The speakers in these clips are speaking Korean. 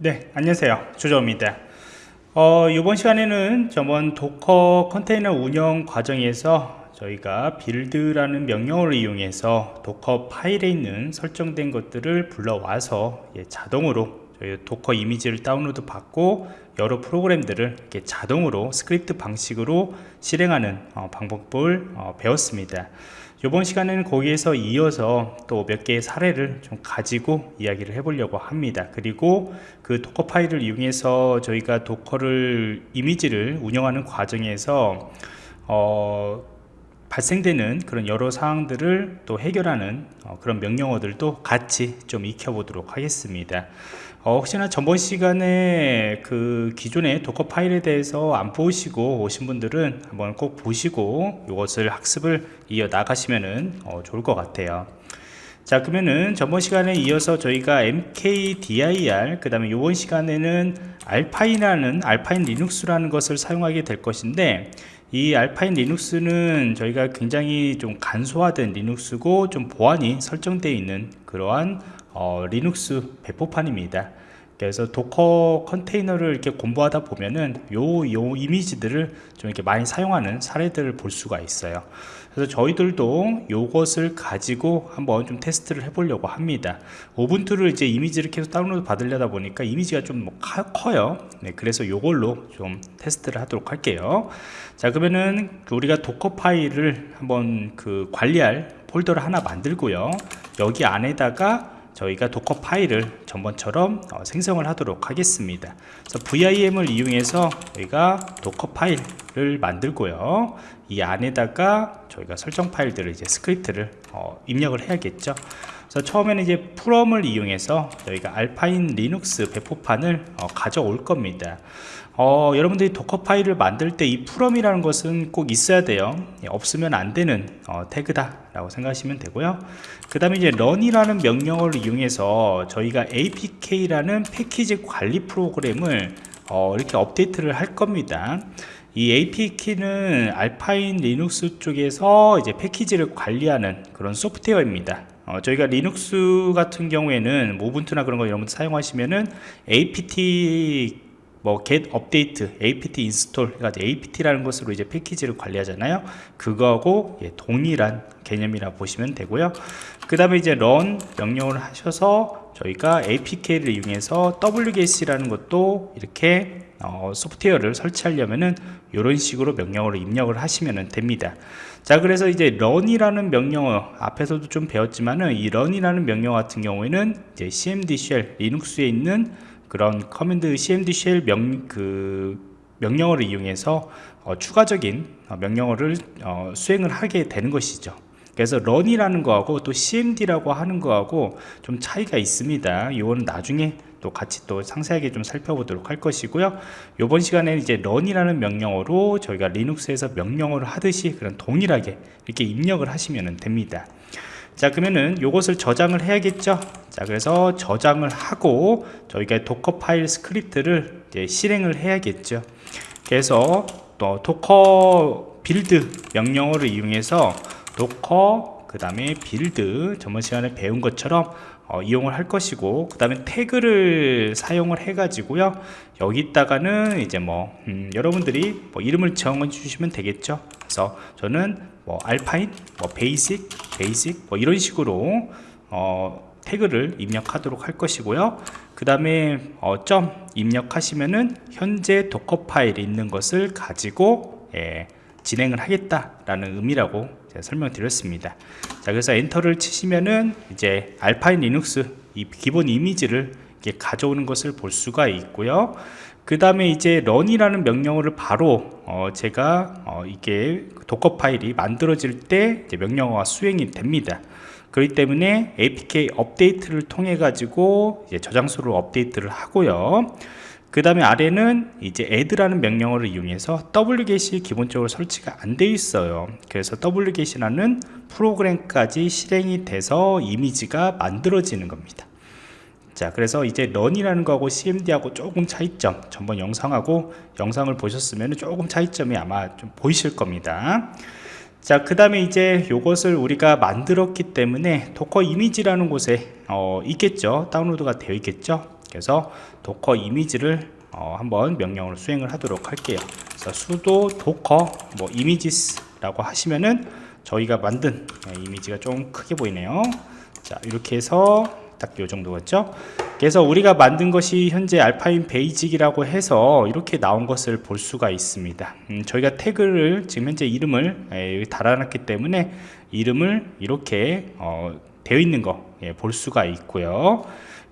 네 안녕하세요. 조정입니다. 어, 이번 시간에는 저번 도커 컨테이너 운영 과정에서 저희가 build라는 명령어를 이용해서 도커 파일에 있는 설정된 것들을 불러와서 예, 자동으로 저희 도커 이미지를 다운로드 받고 여러 프로그램들을 이렇게 자동으로 스크립트 방식으로 실행하는 어, 방법을 어, 배웠습니다. 이번 시간에는 거기에서 이어서 또 몇 개의 사례를 좀 가지고 이야기를 해보려고 합니다. 그리고 그 도커 파일을 이용해서 저희가 도커를 이미지를 운영하는 과정에서 어, 발생되는 그런 여러 사항들을 또 해결하는 어, 그런 명령어들도 같이 좀 익혀보도록 하겠습니다. 어, 혹시나 전번 시간에 그 기존의 도커 파일에 대해서 안 보시고 오신 분들은 한번 꼭 보시고 이것을 학습을 이어 나가시면 어, 좋을 것 같아요. 자 그러면은 전번 시간에 이어서 저희가 mkdir 그 다음에 이번 시간에는 알파인이라는 알파인 리눅스라는 것을 사용하게 될 것인데 이 알파인 리눅스는 저희가 굉장히 좀 간소화된 리눅스고 좀 보안이 설정되어 있는 그러한 어, 리눅스 배포판입니다 그래서 도커 컨테이너를 이렇게 공부하다 보면은 요, 요 이미지들을 좀 이렇게 많이 사용하는 사례들을 볼 수가 있어요. 그래서 저희들도 요것을 가지고 한번 좀 테스트를 해보려고 합니다. 우분투를 이제 이미지를 계속 다운로드 받으려다 보니까 이미지가 좀 커요. 네, 그래서 요걸로 좀 테스트를 하도록 할게요. 자 그러면은 우리가 도커 파일을 한번 그 관리할 폴더를 하나 만들고요. 여기 안에다가 저희가 도커 파일을 전번처럼 어, 생성을 하도록 하겠습니다. 그래서 VIM을 이용해서 저희가 도커 파일을 만들고요. 이 안에다가 저희가 설정 파일들을 이제 스크립트를 어, 입력을 해야겠죠. 그래서 처음에는 이제 FROM을 이용해서 저희가 알파인 리눅스 배포판을 어, 가져올 겁니다. 어, 여러분들이 도커 파일을 만들 때 이 FROM이라는 것은 꼭 있어야 돼요. 예, 없으면 안 되는 어, 태그다 라고 생각하시면 되고요. 그 다음에 이제 run이라는 명령어를 이용해서 저희가 apk라는 패키지 관리 프로그램을 어, 이렇게 업데이트를 할 겁니다. 이 apk는 알파인 리눅스 쪽에서 이제 패키지를 관리하는 그런 소프트웨어입니다. 어, 저희가 리눅스 같은 경우에는 우분투나 그런 거 여러분 사용하시면은 apt 뭐 get update apt install 해가지고 apt라는 것으로 이제 패키지를 관리하잖아요. 그거하고 예, 동일한 개념이라 보시면 되고요. 그 다음에 이제 run 명령을 하셔서 저희가 apk를 이용해서 wget이라는 것도 이렇게 어, 소프트웨어를 설치하려면은 이런 식으로 명령어를 입력을 하시면 됩니다. 자 그래서 이제 run이라는 명령어 앞에서도 좀 배웠지만은 이 run이라는 명령어 같은 경우에는 이제 cmd shell 리눅스에 있는 그런 command cmd shell 명, 그 명령어를 이용해서 어, 추가적인 어, 명령어를 어, 수행을 하게 되는 것이죠 그래서 run이라는 거하고 또 cmd라고 하는 거하고 좀 차이가 있습니다. 이거는 나중에 또 같이 또 상세하게 좀 살펴보도록 할 것이고요. 이번 시간에는 이제 run이라는 명령어로 저희가 리눅스에서 명령어를 하듯이 그런 동일하게 이렇게 입력을 하시면 됩니다. 자 그러면은 요것을 저장을 해야겠죠? 자 그래서 저장을 하고 저희가 도커 파일 스크립트를 이제 실행을 해야겠죠? 그래서 또 도커 build 명령어를 이용해서 도커 그 다음에 build 저번 시간에 배운 것처럼 어, 이용을 할 것이고 그 다음에 태그를 사용을 해 가지고요. 여기다가는 이제 뭐 음, 여러분들이 뭐 이름을 정해 주시면 되겠죠. 그래서 저는 뭐 알파인 뭐 basic basic 뭐 이런 식으로 어, 태그를 입력하도록 할 것이고요. 그 다음에 어, 점 입력하시면은 현재 도커 파일이 있는 것을 가지고 예, 진행을 하겠다라는 의미라고 설명드렸습니다. 자, 그래서 enter를 치시면은 이제 Alpine Linux 이 기본 이미지를 가져오는 것을 볼 수가 있고요. 그 다음에 이제 run이라는 명령어를 바로 어 제가 어 이게 Docker 파일이 만들어질 때 명령어가 수행이 됩니다. 그렇기 때문에 apk 업데이트를 통해 가지고 저장소를 업데이트를 하고요. 그 다음에 아래는 이제 add라는 명령어를 이용해서 wget이 기본적으로 설치가 안 돼 있어요. 그래서 wget이라는 프로그램까지 실행이 돼서 이미지가 만들어지는 겁니다. 자 그래서 이제 run이라는 거하고 cmd하고 조금 차이점 전번 영상하고 영상을 보셨으면 조금 차이점이 아마 좀 보이실 겁니다. 자 그 다음에 이제 이것을 우리가 만들었기 때문에 Docker 이미지라는 곳에 어, 있겠죠? 다운로드가 되어 있겠죠 그래서 Docker 이미지를 어, 한번 명령으로 수행을 하도록 할게요. 그래서 sudo docker 뭐 images라고 하시면은 저희가 만든 예, 이미지가 좀 크게 보이네요. 자 이렇게 해서 딱 요 정도겠죠? 그래서 우리가 만든 것이 현재 알파인 베이직이라고 해서 이렇게 나온 것을 볼 수가 있습니다. 음, 저희가 태그를 지금 현재 이름을 예, 여기 달아놨기 때문에 이름을 이렇게 어, 되어 있는 거 볼 수가 있고요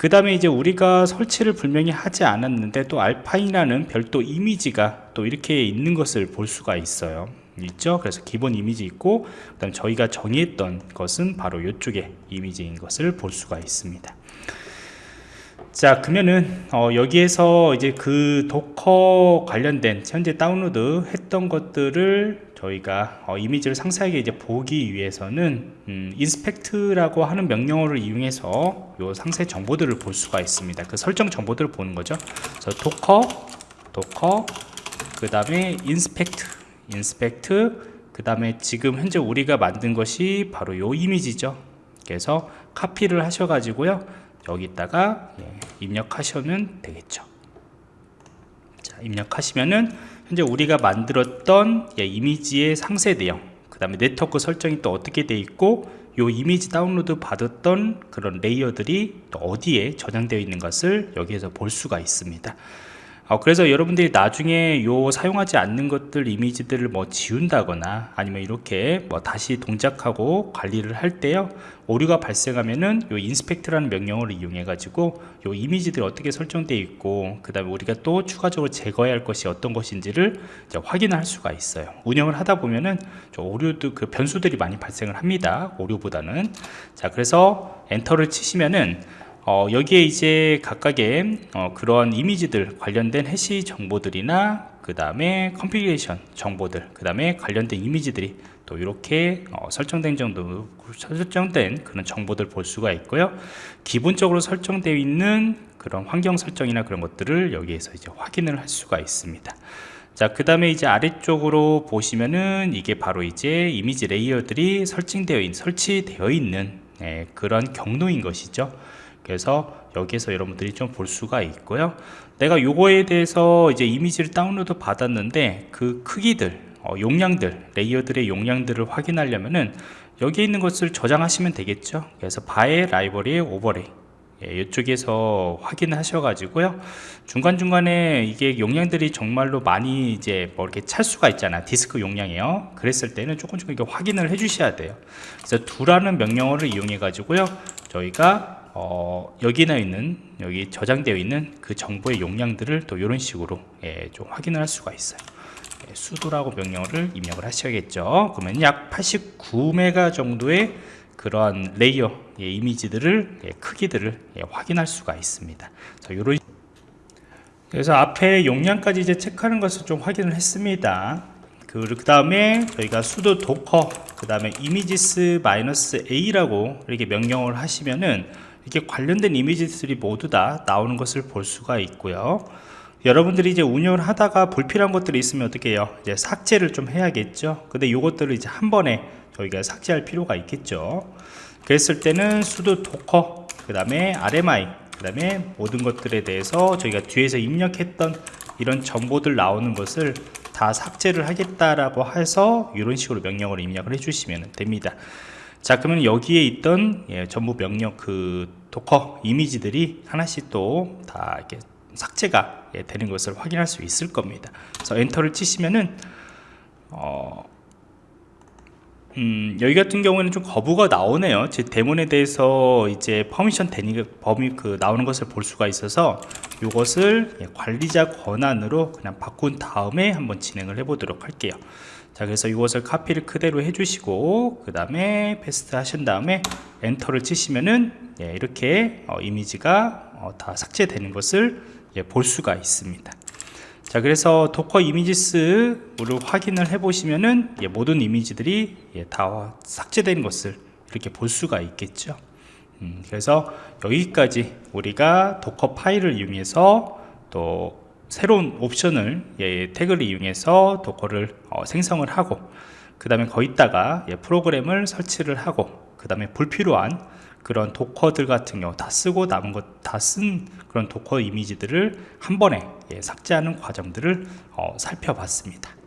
그 다음에 이제 우리가 설치를 분명히 하지 않았는데 또 알파인이라는 별도 이미지가 또 이렇게 있는 것을 볼 수가 있어요. 있죠? 그래서 기본 이미지 있고 그 다음 저희가 정의했던 것은 바로 이쪽에 이미지인 것을 볼 수가 있습니다. 자 그러면은 어, 여기에서 이제 그 Docker 관련된 현재 다운로드 했던 것들을 저희가 어, 이미지를 상세하게 이제 보기 위해서는 음, inspect라고 하는 명령어를 이용해서 요 상세 정보들을 볼 수가 있습니다. 그 설정 정보들을 보는 거죠. 그래서 Docker Docker 그 다음에 inspect inspect 그 다음에 지금 현재 우리가 만든 것이 바로 요 이미지죠. 그래서 카피를 하셔 가지고요. 여기다가 예, 입력하시면 되겠죠. 자, 입력하시면은 현재 우리가 만들었던 예, 이미지의 상세 내용 그 다음에 네트워크 설정이 또 어떻게 돼 있고 요 이미지 다운로드 받았던 그런 layer들이 또 어디에 저장되어 있는 것을 여기에서 볼 수가 있습니다 어, 그래서 여러분들이 나중에 요 사용하지 않는 것들 이미지들을 뭐 지운다거나 아니면 이렇게 뭐 다시 동작하고 관리를 할 때요 오류가 발생하면은 요 inspect라는 명령어를 이용해 가지고 요 이미지들이 어떻게 설정되어 있고 그 다음에 우리가 또 추가적으로 제거해야 할 것이 어떤 것인지를 확인할 수가 있어요. 운영을 하다 보면은 오류도 그 변수들이 많이 발생을 합니다. 오류보다는. 자 그래서 enter를 치시면은 어, 여기에 이제 각각의 어, 그런 이미지들 관련된 hash 정보들이나 그 다음에 configuration 정보들 그 다음에 관련된 이미지들이 또 이렇게 어, 설정된 정도 설정된 그런 정보들 볼 수가 있고요 기본적으로 설정되어 있는 그런 환경 설정이나 그런 것들을 여기에서 이제 확인을 할 수가 있습니다 자, 그 다음에 이제 아래쪽으로 보시면은 이게 바로 이제 이미지 layer들이 설정되어 있는, 설치되어 있는 예, 그런 경로인 것이죠. 그래서 여기에서 여러분들이 좀 볼 수가 있고요. 내가 요거에 대해서 이제 이미지를 다운로드 받았는데 그 크기들 어, 용량들 layer들의 용량들을 확인하려면은 여기 있는 것을 저장하시면 되겠죠. 그래서 var의 library의 overlay 예, 이쪽에서 확인하셔 가지고요. 중간중간에 이게 용량들이 정말로 많이 이제 뭐 이렇게 찰 수가 있잖아. 디스크 용량이요. 그랬을 때는 조금 조금 이렇게 확인을 해 주셔야 돼요. 그래서 du라는 명령어를 이용해 가지고요. 저희가 어, 여기나 있는 여기 저장되어 있는 그 정보의 용량들을 또 이런 식으로 예, 좀 확인을 할 수가 있어요. 예, sudo라고 명령어를 입력을 하셔야겠죠. 그러면 약 89메가 정도의 그러한 layer 예, 이미지들을 예, 크기들을 예, 확인할 수가 있습니다. 그래서 요런 그래서 앞에 용량까지 이제 체크하는 것을 좀 확인을 했습니다. 그 다음에 저희가 수도 도커 그 다음에 이미지스 마이너스 a라고 이렇게 명령을 하시면은 이렇게 관련된 이미지들이 모두 다 나오는 것을 볼 수가 있고요. 여러분들이 이제 운영을 하다가 불필요한 것들이 있으면 어떻게 해요? 이제 삭제를 좀 해야겠죠? 근데 이것들을 이제 한 번에 저희가 삭제할 필요가 있겠죠? 그랬을 때는 sudo docker 그 다음에 rmi 그 다음에 모든 것들에 대해서 저희가 뒤에서 입력했던 이런 정보들 나오는 것을 다 삭제를 하겠다라고 해서 이런 식으로 명령을 입력을 해주시면 됩니다 자 그러면 여기에 있던 예, 전부 명령 그 Docker 이미지들이 하나씩 또 다 이렇게 삭제가 예, 되는 것을 확인할 수 있을 겁니다. 그래서 enter를 치시면은 어, 음, 여기 같은 경우에는 좀 거부가 나오네요. 제 daemon에 대해서 이제 permission denied 범위 그 나오는 것을 볼 수가 있어서 이것을 예, 관리자 권한으로 그냥 바꾼 다음에 한번 진행을 해 보도록 할게요 자 그래서 이것을 카피를 그대로 해주시고 그 다음에 paste 하신 다음에 enter를 치시면은 예, 이렇게 어, 이미지가 어, 다 삭제되는 것을 예, 볼 수가 있습니다. 자 그래서 Docker images를 확인을 해 보시면은 예, 모든 이미지들이 예, 다 삭제되는 것을 이렇게 볼 수가 있겠죠. 음, 그래서 여기까지 우리가 Docker 파일을 이용해서 또 새로운 옵션을 예, 태그를 이용해서 Docker를 어, 생성을 하고 그 다음에 거기다가 예, 프로그램을 설치를 하고 그 다음에 불필요한 그런 Docker들 같은 경우 다 쓰고 남은 것 다 쓴 그런 Docker 이미지들을 한 번에 예, 삭제하는 과정들을 어, 살펴봤습니다